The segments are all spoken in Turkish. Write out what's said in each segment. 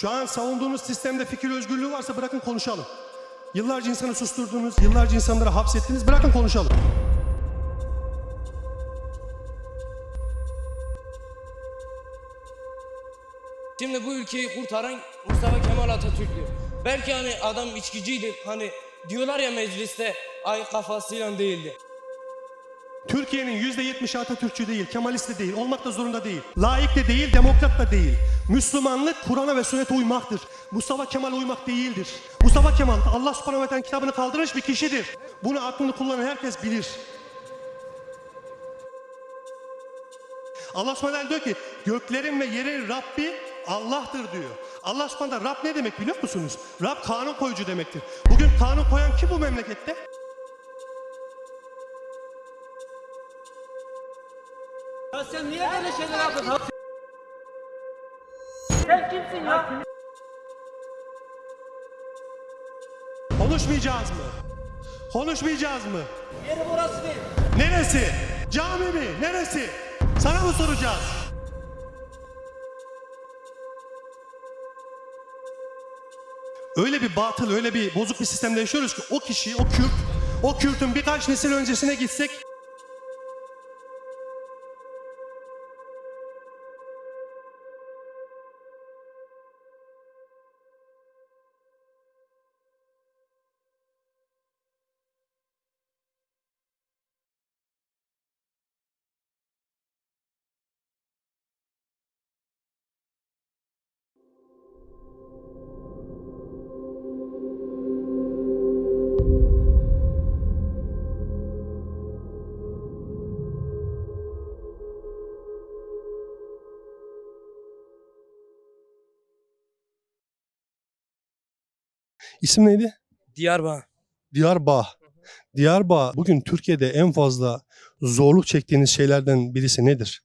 Şu an savunduğunuz sistemde fikir özgürlüğü varsa bırakın konuşalım. Yıllarca insanı susturdunuz, yıllarca insanları hapsettiniz. Bırakın konuşalım. Şimdi bu ülkeyi kurtaran Mustafa Kemal Atatürk'tü. Belki hani adam içkiciydi. Hani diyorlar ya mecliste ay kafasıyla değildi. Türkiye'nin yüzde yetmişi Atatürkçü değil, Kemalist de değil, olmak da zorunda değil. Laik de değil, demokrat da değil. Müslümanlık Kur'an'a ve sünnete uymaktır. Mustafa Kemal uymak değildir. Mustafa Kemal Allah subhanahu ve kitabını kaldırmış bir kişidir. Bunu aklını kullanan herkes bilir. Allah subhanahu diyor ki göklerin ve yerin Rabbi Allah'tır diyor. Allah subhanahu Rab ne demek biliyor musunuz? Rab kanun koyucu demektir. Bugün kanun koyan kim bu memlekette? Ya sen niye böyle şeyler yapıyorsun? Sen kimsin ya? Konuşmayacağız mı? Konuşmayacağız mı? Yeri burası değil. Neresi? Cami mi? Neresi? Sana mı soracağız? Öyle bir batıl, öyle bir bozuk bir sistemde yaşıyoruz ki o kişi, o Kürt, o Kürt'ün birkaç nesil öncesine gitsek İsim neydi? Diyarbakır. Diyarbağ. Diyarbağ bugün Türkiye'de en fazla zorluk çektiğiniz şeylerden birisi nedir?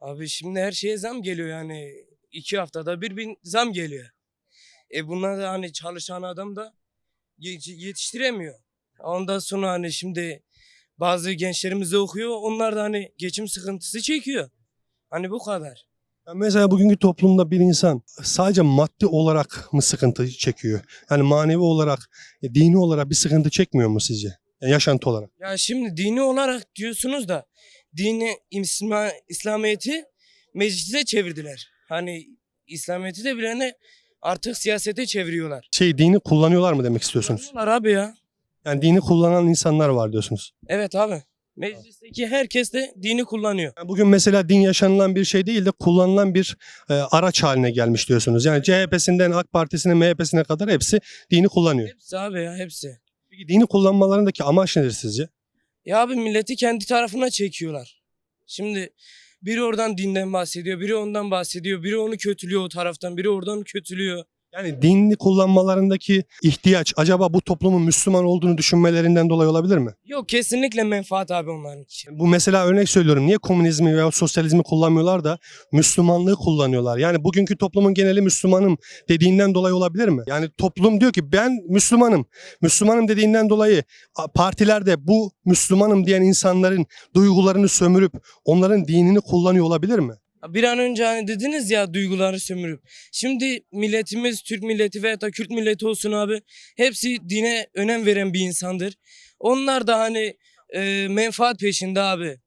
Abi şimdi her şeye zam geliyor yani. iki haftada bir bin zam geliyor. E bunlar da hani çalışan adam da ye- yetiştiremiyor. Ondan sonra hani şimdi bazı gençlerimiz de okuyor. Onlar da hani geçim sıkıntısı çekiyor. Hani bu kadar. Mesela bugünkü toplumda bir insan sadece maddi olarak mı sıkıntı çekiyor? Yani manevi olarak, e, dini olarak bir sıkıntı çekmiyor mu sizce? Yani yaşantı olarak. Ya şimdi dini olarak diyorsunuz da dini İslam, İslamiyet'i meclise çevirdiler. Hani İslamiyet'i de bilene artık siyasete çeviriyorlar. Şey dini kullanıyorlar mı demek istiyorsunuz? Kullanıyorlar abi ya. Yani dini kullanan insanlar var diyorsunuz. Evet abi. Meclisteki herkes de dini kullanıyor. Bugün mesela din yaşanılan bir şey değil de kullanılan bir e, araç haline gelmiş diyorsunuz. Yani CHP'sinden AK Partisi'ne MHP'sine kadar hepsi dini kullanıyor. Hepsi abi ya hepsi. Peki dini kullanmalarındaki amaç nedir sizce? Ya abi milleti kendi tarafına çekiyorlar. Şimdi biri oradan dinden bahsediyor, biri ondan bahsediyor, biri onu kötülüyor o taraftan, biri oradan kötülüyor. Yani dinli kullanmalarındaki ihtiyaç acaba bu toplumun Müslüman olduğunu düşünmelerinden dolayı olabilir mi? Yok kesinlikle menfaat abi onların için. Bu mesela örnek söylüyorum. Niye komünizmi veya sosyalizmi kullanmıyorlar da Müslümanlığı kullanıyorlar? Yani bugünkü toplumun geneli Müslümanım dediğinden dolayı olabilir mi? Yani toplum diyor ki ben Müslümanım. Müslümanım dediğinden dolayı partilerde bu Müslümanım diyen insanların duygularını sömürüp onların dinini kullanıyor olabilir mi? Bir an önce hani dediniz ya duyguları sömürüp. Şimdi milletimiz Türk milleti veya da Kürt milleti olsun abi. Hepsi dine önem veren bir insandır. Onlar da hani e, menfaat peşinde abi.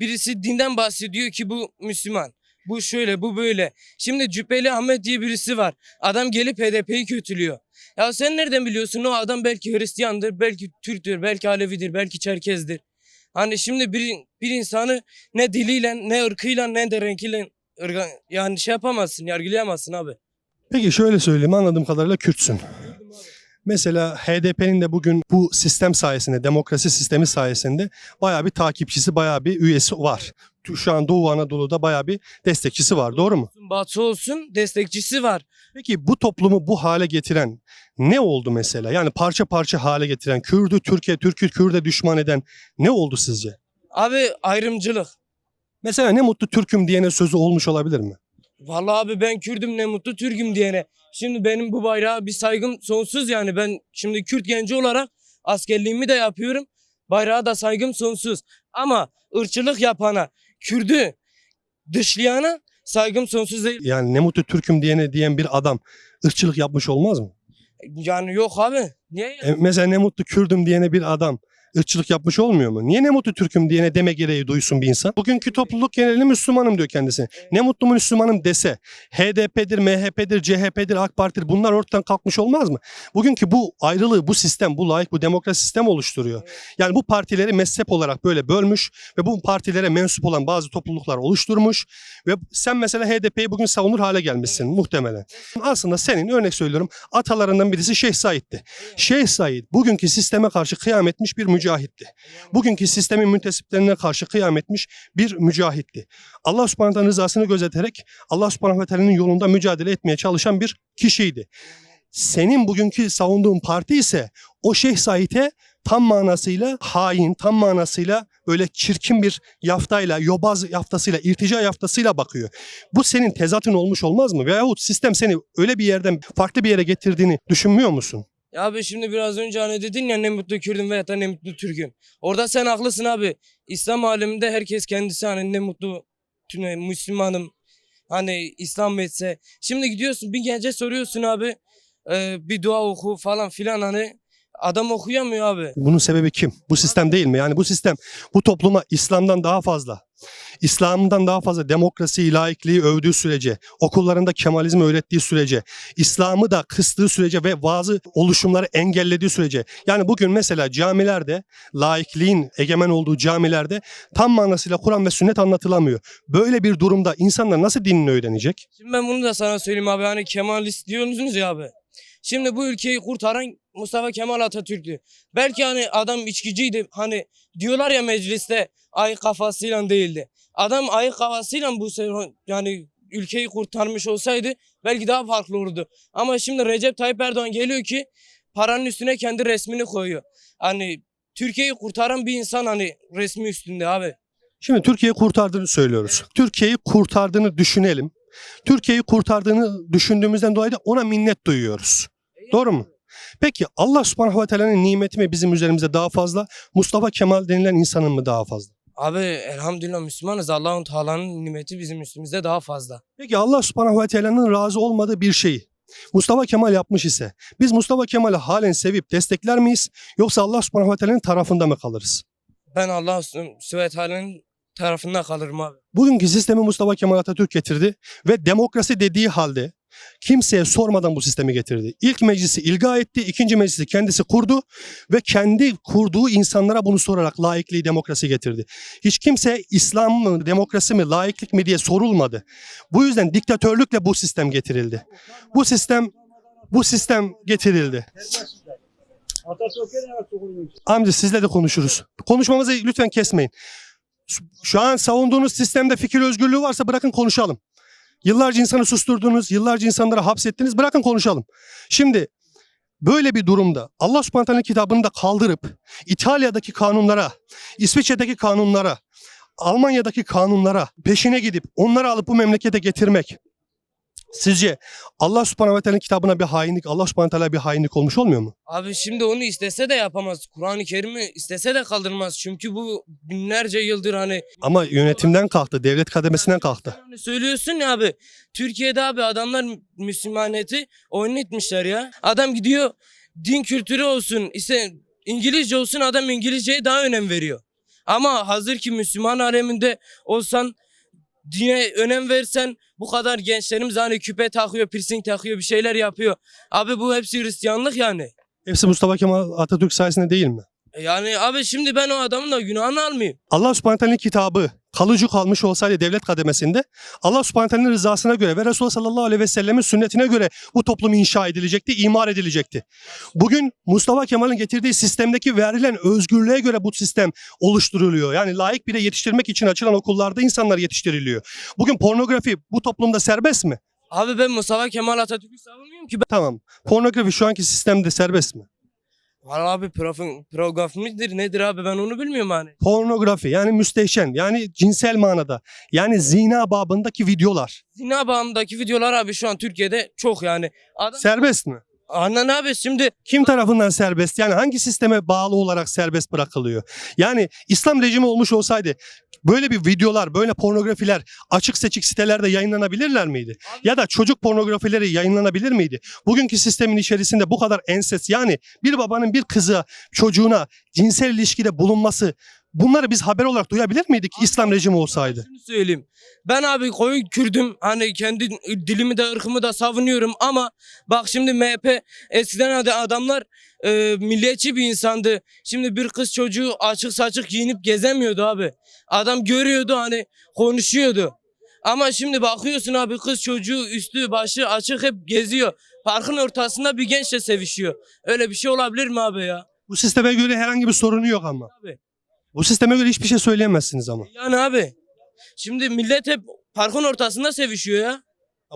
Birisi dinden bahsediyor ki bu Müslüman. Bu şöyle bu böyle. Şimdi Cübbeli Ahmet diye birisi var. Adam gelip HDP'yi kötülüyor. Ya sen nereden biliyorsun o adam belki Hristiyandır, belki Türktür, belki Alevidir, belki Çerkezdir. Hani şimdi bir, bir insanı ne diliyle, ne ırkıyla, ne de renkiyle ırga- yani şey yapamazsın, yargılayamazsın abi. Peki şöyle söyleyeyim anladığım kadarıyla Kürtsün. Mesela HDP'nin de bugün bu sistem sayesinde, demokrasi sistemi sayesinde bayağı bir takipçisi, bayağı bir üyesi var. Şu an Doğu Anadolu'da bayağı bir destekçisi var. Doğru mu? Batı olsun destekçisi var. Peki bu toplumu bu hale getiren ne oldu mesela? Yani parça parça hale getiren, Kürdü Türkiye, Türk'ü Kürt'e düşman eden ne oldu sizce? Abi ayrımcılık. Mesela ne mutlu Türk'üm diyene sözü olmuş olabilir mi? Vallahi abi ben Kürdüm ne mutlu Türk'üm diyene. Şimdi benim bu bayrağa bir saygım sonsuz yani. Ben şimdi Kürt genci olarak askerliğimi de yapıyorum. Bayrağa da saygım sonsuz. Ama ırkçılık yapana, Kürdü dışlayana saygım sonsuz değil. Yani ne mutlu Türk'üm diyene diyen bir adam ırkçılık yapmış olmaz mı? Yani yok abi. Niye? E, mesela ne mutlu Kürdüm diyene bir adam ırkçılık yapmış olmuyor mu? Niye ne mutlu Türk'üm diyene deme gereği duysun bir insan? Bugünkü topluluk geneli Müslümanım diyor kendisi. Ne mutlu Müslümanım dese HDP'dir, MHP'dir, CHP'dir, AK Parti'dir bunlar ortadan kalkmış olmaz mı? Bugünkü bu ayrılığı, bu sistem, bu layık, bu demokrasi sistem oluşturuyor. Yani bu partileri mezhep olarak böyle bölmüş ve bu partilere mensup olan bazı topluluklar oluşturmuş ve sen mesela HDP'yi bugün savunur hale gelmişsin muhtemelen. Aslında senin örnek söylüyorum atalarından birisi Şeyh Said'ti. Şeyh Said bugünkü sisteme karşı kıyam etmiş bir mücahitti. Bugünkü sistemin müntesiplerine karşı kıyam etmiş bir mücahitti. Allah subhanahu rızasını gözeterek Allah subhanahu teala'nın yolunda mücadele etmeye çalışan bir kişiydi. Senin bugünkü savunduğun parti ise o Şeyh Said'e tam manasıyla hain, tam manasıyla böyle çirkin bir yaftayla, yobaz yaftasıyla, irtica yaftasıyla bakıyor. Bu senin tezatın olmuş olmaz mı? Veyahut sistem seni öyle bir yerden farklı bir yere getirdiğini düşünmüyor musun? Ya abi şimdi biraz önce hani dedin ya ne mutlu Kürdüm veya da ne mutlu Türk'üm. Orada sen haklısın abi. İslam aleminde herkes kendisi hani ne mutlu Müslümanım. Hani İslam etse. Şimdi gidiyorsun bir gence soruyorsun abi. e, bir dua oku falan filan hani. Adam okuyamıyor abi. Bunun sebebi kim? Bu sistem değil mi? Yani bu sistem bu topluma İslam'dan daha fazla, İslam'dan daha fazla demokrasiyi, laikliği övdüğü sürece, okullarında Kemalizmi öğrettiği sürece, İslam'ı da kıstığı sürece ve bazı oluşumları engellediği sürece. Yani bugün mesela camilerde, laikliğin egemen olduğu camilerde tam manasıyla Kur'an ve sünnet anlatılamıyor. Böyle bir durumda insanlar nasıl dinini öğrenecek? Şimdi ben bunu da sana söyleyeyim abi hani Kemalist diyorsunuz ya abi. Şimdi bu ülkeyi kurtaran Mustafa Kemal Atatürk'tü. Belki hani adam içkiciydi hani diyorlar ya mecliste ay kafasıyla değildi. Adam ay kafasıyla bu se- yani ülkeyi kurtarmış olsaydı belki daha farklı olurdu. Ama şimdi Recep Tayyip Erdoğan geliyor ki paranın üstüne kendi resmini koyuyor. Hani Türkiye'yi kurtaran bir insan hani resmi üstünde abi. Şimdi Türkiye'yi kurtardığını söylüyoruz. Türkiye'yi kurtardığını düşünelim. Türkiye'yi kurtardığını düşündüğümüzden dolayı da ona minnet duyuyoruz. Doğru mu? Peki Allah subhanahu ve teala'nın nimeti mi bizim üzerimizde daha fazla? Mustafa Kemal denilen insanın mı daha fazla? Abi elhamdülillah Müslümanız. Allah'ın Teala'nın nimeti bizim üstümüzde daha fazla. Peki Allah subhanahu ve teala'nın razı olmadığı bir şeyi Mustafa Kemal yapmış ise biz Mustafa Kemal'i halen sevip destekler miyiz? Yoksa Allah subhanahu ve teala'nın tarafında mı kalırız? Ben Allah Sübhane Teala'nın tarafında kalırım abi. Bugünkü sistemi Mustafa Kemal Atatürk getirdi ve demokrasi dediği halde kimseye sormadan bu sistemi getirdi. İlk meclisi ilga etti, ikinci meclisi kendisi kurdu ve kendi kurduğu insanlara bunu sorarak laikliği demokrasi getirdi. Hiç kimse İslam mı, demokrasi mi, laiklik mi diye sorulmadı. Bu yüzden diktatörlükle bu sistem getirildi. Bu sistem bu sistem getirildi. Amca sizle de konuşuruz. Konuşmamızı lütfen kesmeyin. Şu- an savunduğunuz sistemde fikir özgürlüğü varsa bırakın konuşalım. Yıllarca insanı susturdunuz, yıllarca insanları hapsettiniz. Bırakın konuşalım. Şimdi böyle bir durumda Allah subhanahu kitabını da kaldırıp İtalya'daki kanunlara, İsviçre'deki kanunlara, Almanya'daki kanunlara peşine gidip onları alıp bu memlekete getirmek sizce Allah subhanahu ve teala'nın kitabına bir hainlik, Allah subhanahu teala bir hainlik olmuş olmuyor mu? Abi şimdi onu istese de yapamaz. Kur'an-ı Kerim'i istese de kaldırmaz. Çünkü bu binlerce yıldır hani Ama yönetimden kalktı, devlet kademesinden kalktı. Söylüyorsun ya abi. Türkiye'de abi adamlar Mü- Müslümaniyeti oynatmışlar ya. Adam gidiyor din kültürü olsun işte İngilizce olsun adam İngilizceye daha önem veriyor. Ama hazır ki Müslüman aleminde olsan dine önem versen bu kadar gençlerimiz hani küpe takıyor, piercing takıyor, bir şeyler yapıyor. Abi bu hepsi Hristiyanlık yani. Hepsi Mustafa Kemal Atatürk sayesinde değil mi? E Yani abi şimdi ben o adamın da günahını almayayım. Allah subhanahu teala'nın kitabı kalıcı kalmış olsaydı devlet kademesinde Allah subhanahu teala'nın rızasına göre ve Resulullah sallallahu aleyhi ve sellemin sünnetine göre bu toplum inşa edilecekti, imar edilecekti. Bugün Mustafa Kemal'in getirdiği sistemdeki verilen özgürlüğe göre bu sistem oluşturuluyor. Yani layık bile yetiştirmek için açılan okullarda insanlar yetiştiriliyor. Bugün pornografi bu toplumda serbest mi? Abi ben Mustafa Kemal Atatürk'ü savunmuyorum ki. Ben... Tamam. Pornografi şu anki sistemde serbest mi? Valla abi profil, program midir nedir abi ben onu bilmiyorum hani. Pornografi yani müstehcen yani cinsel manada yani zina babındaki videolar Zina bağımdaki videolar abi şu an Türkiye'de çok yani. Adam, serbest mi? Anan abi şimdi Kim tarafından serbest? Yani hangi sisteme bağlı olarak serbest bırakılıyor? Yani İslam rejimi olmuş olsaydı böyle bir videolar, böyle pornografiler açık seçik sitelerde yayınlanabilirler miydi? Ya da çocuk pornografileri yayınlanabilir miydi? Bugünkü sistemin içerisinde bu kadar enses yani bir babanın bir kızı çocuğuna cinsel ilişkide bulunması bunları biz haber olarak duyabilir miydik İslam rejimi olsaydı? Şunu söyleyeyim. Ben abi koyu Kürdüm. Hani kendi dilimi de ırkımı da savunuyorum ama bak şimdi MHP eskiden ad- adamlar e, milliyetçi bir insandı. Şimdi bir kız çocuğu açık saçık giyinip gezemiyordu abi. Adam görüyordu hani konuşuyordu. Ama şimdi bakıyorsun abi kız çocuğu üstü başı açık hep geziyor. Parkın ortasında bir gençle sevişiyor. Öyle bir şey olabilir mi abi ya? Bu sisteme göre herhangi bir sorunu yok ama. Abi. Bu sisteme göre hiçbir şey söyleyemezsiniz ama. Yani abi. Şimdi millet hep parkın ortasında sevişiyor ya.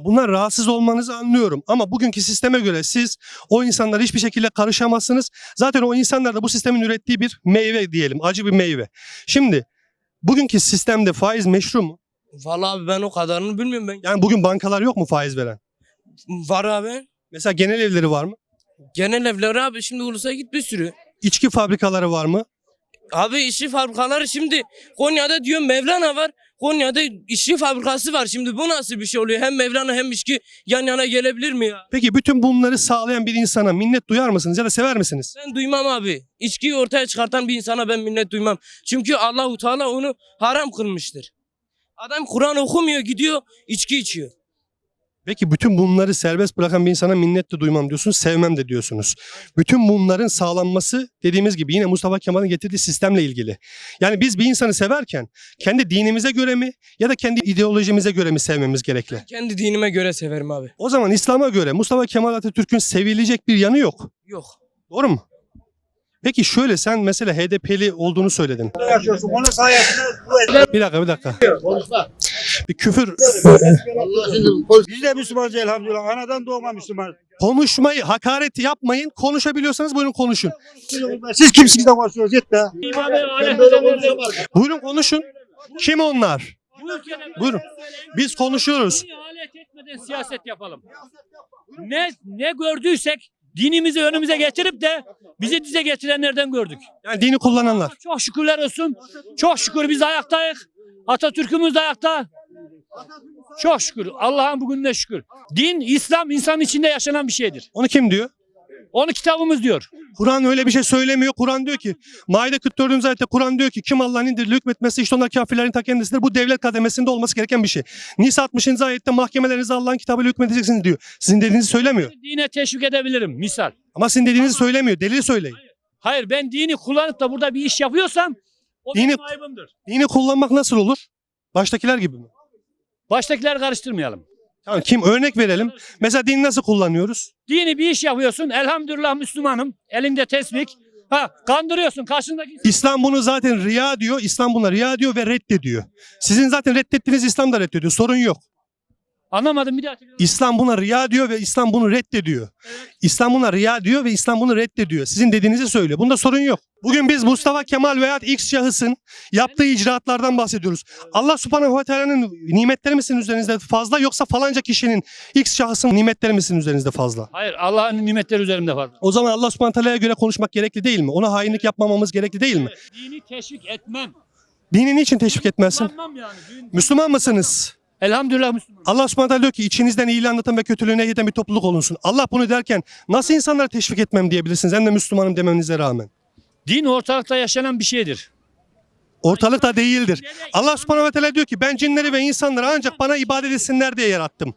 Bunlar rahatsız olmanızı anlıyorum ama bugünkü sisteme göre siz o insanlara hiçbir şekilde karışamazsınız. Zaten o insanlar da bu sistemin ürettiği bir meyve diyelim, acı bir meyve. Şimdi bugünkü sistemde faiz meşru mu? Vallahi abi ben o kadarını bilmiyorum ben. Yani bugün bankalar yok mu faiz veren? Var abi. Mesela genel evleri var mı? Genel evler abi şimdi Ulus'a git bir sürü. İçki fabrikaları var mı? Abi işçi fabrikaları şimdi Konya'da diyor Mevlana var. Konya'da işçi fabrikası var. Şimdi bu nasıl bir şey oluyor? Hem Mevlana hem içki yan yana gelebilir mi ya? Peki bütün bunları sağlayan bir insana minnet duyar mısınız ya da sever misiniz? Ben duymam abi. İçkiyi ortaya çıkartan bir insana ben minnet duymam. Çünkü Allahu Teala onu haram kılmıştır. Adam Kur'an okumuyor gidiyor içki içiyor. Peki bütün bunları serbest bırakan bir insana minnet de duymam diyorsunuz, sevmem de diyorsunuz. Bütün bunların sağlanması dediğimiz gibi yine Mustafa Kemal'in getirdiği sistemle ilgili. Yani biz bir insanı severken kendi dinimize göre mi ya da kendi ideolojimize göre mi sevmemiz gerekli? Kendi dinime göre severim abi. O zaman İslam'a göre Mustafa Kemal Atatürk'ün sevilecek bir yanı yok. Yok. Doğru mu? Peki şöyle sen mesela HDP'li olduğunu söyledin. Bir dakika bir dakika. Bir küfür Biz de Müslümanız elhamdülillah. Anadan doğma Müslüman. konuşmayı hakaret yapmayın. Konuşabiliyorsanız buyurun konuşun. Siz kimsiniz de konuşuyorsunuz? Be. Buyurun konuşun. Kim onlar? Buyurun. Biz konuşuyoruz. Alet etmeden siyaset yapalım. Ne ne gördüysek dinimizi önümüze getirip de bizi dize getirenlerden gördük. Yani dini kullananlar. Çok şükürler olsun. Çok şükür biz ayaktayız. Atatürk'ümüz de ayakta. Çok şükür. Allah'ın bugününe şükür. Din, İslam insanın içinde yaşanan bir şeydir. Onu kim diyor? Onu kitabımız diyor. Kur'an öyle bir şey söylemiyor. Kur'an diyor ki Maide 44. ayette Kur'an diyor ki kim Allah'ın indirdiği hükmetmesi işte onlar kafirlerin ta kendisidir. Bu devlet kademesinde olması gereken bir şey. Nisa 60. ayette mahkemelerinize Allah'ın kitabıyla hükmedeceksiniz diyor. Sizin dediğinizi söylemiyor. Dine teşvik edebilirim misal. Ama sizin dediğinizi söylemiyor. Delil söyleyin. Hayır ben dini kullanıp da burada bir iş yapıyorsam o Dini- benim ayıbımdır. Dini kullanmak nasıl olur? Baştakiler gibi mi? Baştakiler karıştırmayalım. Tamam kim örnek verelim. Mesela dini nasıl kullanıyoruz? Dini bir iş yapıyorsun. Elhamdülillah Müslümanım. Elinde tesbih. Ha kandırıyorsun karşındaki. İslam bunu zaten riya diyor. İslam buna riya diyor ve reddediyor. Sizin zaten reddettiğiniz İslam da reddediyor. Sorun yok. Anlamadım bir daha. İslam buna riya diyor ve İslam bunu reddediyor. İslam buna riya diyor ve İslam bunu reddediyor. Sizin dediğinizi söylüyor. Bunda sorun yok. Bugün biz Mustafa Kemal veya X şahısın yaptığı icraatlardan bahsediyoruz. Allah subhanehu ve teala'nın nimetleri misin üzerinizde fazla yoksa falanca kişinin X şahısın nimetleri misin üzerinizde fazla? Hayır Allah'ın nimetleri üzerimde fazla. O zaman Allah subhanehu ve teala'ya göre konuşmak gerekli değil mi? Ona hainlik yapmamamız gerekli değil mi? Evet, dini teşvik etmem. Dini niçin teşvik etmezsin? Yani. Müslüman mısınız? Elhamdülillah Müslüman. Allah subhanahu diyor ki içinizden iyiliği anlatan ve kötülüğü nehyeden bir topluluk olunsun. Allah bunu derken nasıl insanlara teşvik etmem diyebilirsiniz hem de Müslümanım demenize rağmen. Din ortalıkta yaşanan bir şeydir. Ortalıkta değildir. Allah subhanahu ve teala diyor ki ben cinleri ve insanları ancak bana ibadet etsinler diye yarattım.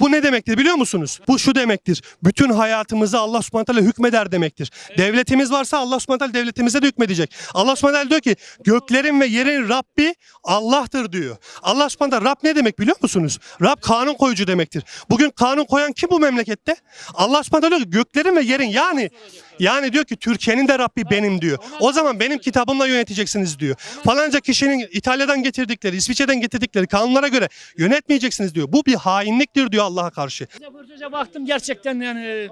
Bu ne demektir biliyor musunuz? Bu şu demektir. Bütün hayatımızı Allah subhanahu teala hükmeder demektir. Devletimiz varsa Allah subhanahu teala devletimize de hükmedecek. Allah subhanahu teala diyor ki göklerin ve yerin Rabbi Allah'tır diyor. Allah subhanahu teala Rab ne demek biliyor musunuz? Rab kanun koyucu demektir. Bugün kanun koyan kim bu memlekette? Allah subhanahu teala diyor ki göklerin ve yerin yani yani diyor ki Türkiye'nin de Rabbi benim diyor. O zaman benim kitabımla yöneteceksiniz diyor. Falanca kişinin İtalya'dan getirdikleri, İsviçre'den getirdikleri kanunlara göre yönetmeyeceksiniz diyor. Bu bir hainliktir diyor Allah'a karşı. Röportaja baktım gerçekten yani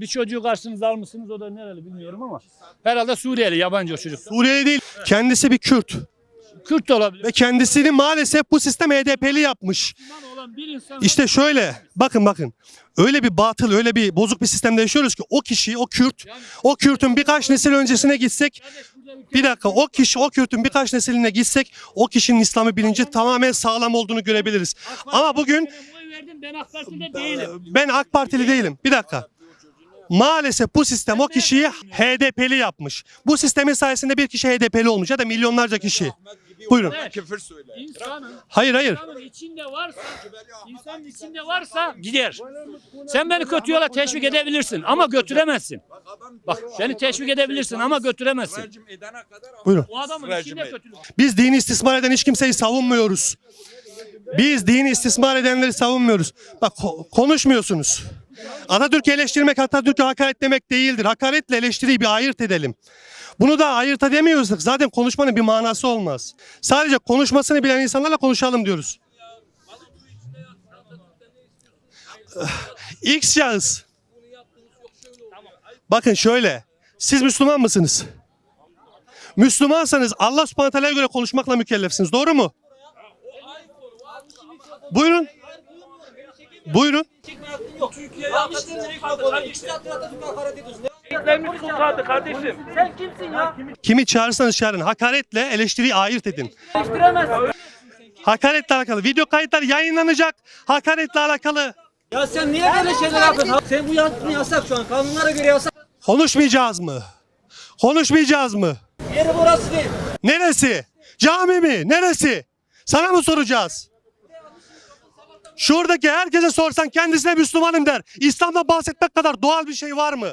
bir çocuğu karşınıza almışsınız o da nereli bilmiyorum ama herhalde Suriyeli yabancı o çocuk. Suriyeli değil, kendisi bir Kürt. Kürt de olabilir. Ve kendisini maalesef bu sistem HDP'li yapmış. Müslüman olan bir insan İşte şöyle bakın bakın öyle bir batıl öyle bir bozuk bir sistemde yaşıyoruz ki o kişi o Kürt o Kürt'ün birkaç nesil öncesine gitsek bir dakika o kişi o Kürt'ün birkaç nesiline gitsek o kişinin İslam'ı bilinci tamamen sağlam olduğunu görebiliriz. Ama bugün ben AK Parti'de değilim. ben AK Partili değilim. Bir dakika. Maalesef bu sistem o kişiyi HDP'li yapmış. Bu sistemin sayesinde bir kişi HDP'li olmuş ya da milyonlarca kişi. Buyurun. İnsanın, Hayır hayır. insanın içinde varsa, insanın içinde varsa gider. Sen beni kötü yola teşvik edebilirsin ama götüremezsin. Bak beni teşvik edebilirsin ama götüremezsin. Buyurun. O adamın içinde kötülük. Biz dini istismar eden hiç kimseyi savunmuyoruz. Biz dini istismar edenleri savunmuyoruz. Bak ko- konuşmuyorsunuz. Atatürk'ü eleştirmek Atatürk'ü hakaret demek değildir. Hakaretle eleştiriyi bir ayırt edelim. Bunu da ayırt edemiyorsak zaten konuşmanın bir manası olmaz. Sadece konuşmasını bilen insanlarla konuşalım diyoruz. X şahıs. Bakın şöyle. Siz Müslüman mısınız? Müslümansanız Allah subhanahu göre konuşmakla mükellefsiniz. Doğru mu? Buyurun. Buyurun. Türkiye'ye. Sen kimsin ya? Kimi çağırırsanız çağırın. Hakaretle eleştiriyi ayırt edin. Değiştiremezsin. Hakaretle alakalı. Video kayıtlar yayınlanacak. Hakaretle alakalı. Ya sen niye böyle şeyler yapıyorsun? Sen bu yaptığın yasak şu an. Kanunlara göre yasak. Konuşmayacağız mı? Konuşmayacağız mı? Yeri burası değil. Neresi? Cami mi? Neresi? Sana mı soracağız? Şuradaki herkese sorsan kendisine Müslümanım der. İslam'dan bahsetmek kadar doğal bir şey var mı?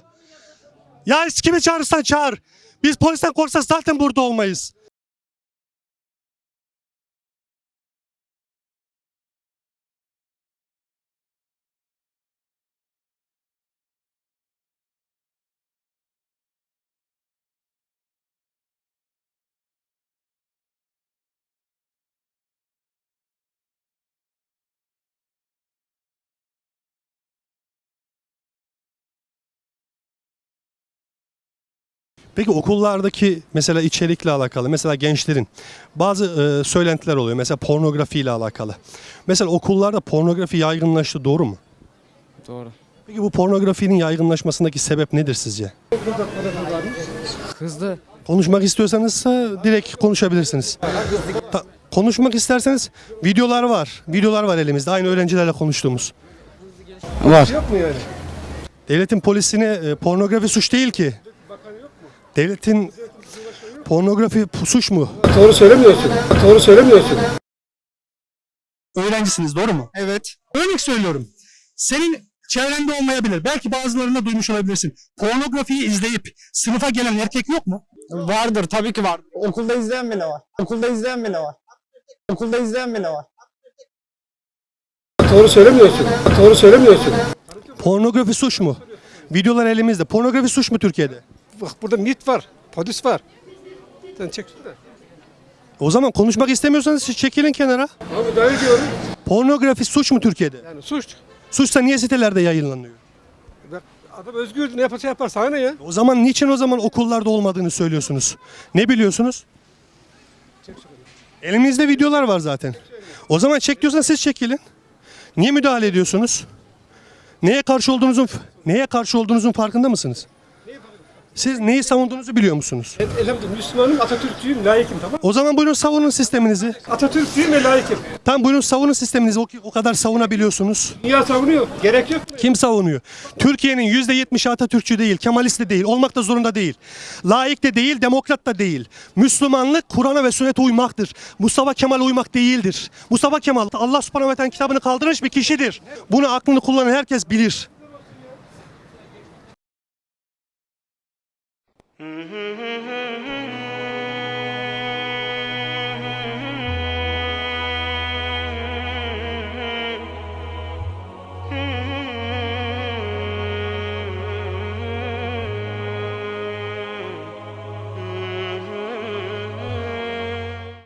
Ya kimi çağırırsan çağır. Biz polisten korksak zaten burada olmayız. Peki okullardaki mesela içerikle alakalı, mesela gençlerin bazı e, söylentiler oluyor. Mesela pornografiyle alakalı. Mesela okullarda pornografi yaygınlaştı doğru mu? Doğru. Peki bu pornografinin yaygınlaşmasındaki sebep nedir sizce? Hızlı. Konuşmak istiyorsanız da direkt konuşabilirsiniz. Ta- konuşmak isterseniz videolar var. Videolar var elimizde. Aynı öğrencilerle konuştuğumuz. Var. Devletin polisine e, pornografi suç değil ki. Devletin pornografi suç mu? Doğru söylemiyorsun. Doğru söylemiyorsun. Öğrencisiniz doğru mu? Evet. Örnek söylüyorum. Senin çevrende olmayabilir. Belki bazılarında duymuş olabilirsin. Pornografiyi izleyip sınıfa gelen erkek yok mu? Vardır tabii ki var. Okulda izleyen bile var. Okulda izleyen bile var. Okulda izleyen bile var. Doğru söylemiyorsun. Doğru söylemiyorsun. Pornografi suç mu? Videolar elimizde. Pornografi suç mu Türkiye'de? Bak burada MIT var, polis var. Sen çek şunu da. O zaman konuşmak istemiyorsanız siz çekilin kenara. Abi dayı diyorum. Pornografi suç mu Türkiye'de? Yani suç. Suçsa niye sitelerde yayınlanıyor? Bak adam özgür ne yaparsa yapar sana ne ya? O zaman niçin o zaman okullarda olmadığını söylüyorsunuz? Ne biliyorsunuz? Elimizde videolar var zaten. O zaman çek diyorsan siz çekilin. Niye müdahale ediyorsunuz? Neye karşı olduğunuzun neye karşı olduğunuzun farkında mısınız? Siz neyi savunduğunuzu biliyor musunuz? Ben elhamdülillah Müslümanım, Atatürkçüyüm, layıkım tamam O zaman buyurun savunun sisteminizi. Atatürkçüyüm ve layıkım. Tam buyurun savunun sisteminizi. O, o kadar savunabiliyorsunuz. Dünya savunuyor, gerek yok. Kim savunuyor? Türkiye'nin %70'i Atatürkçü değil, Kemalist de değil, olmak da zorunda değil. Laik de değil, demokrat da değil. Müslümanlık Kur'an'a ve sünnete uymaktır. Mustafa Kemal uymak değildir. Mustafa Kemal Allah subhanahu ve kitabını kaldırmış bir kişidir. Bunu aklını kullanan herkes bilir. Mm-hmm. mm-hmm, mm-hmm.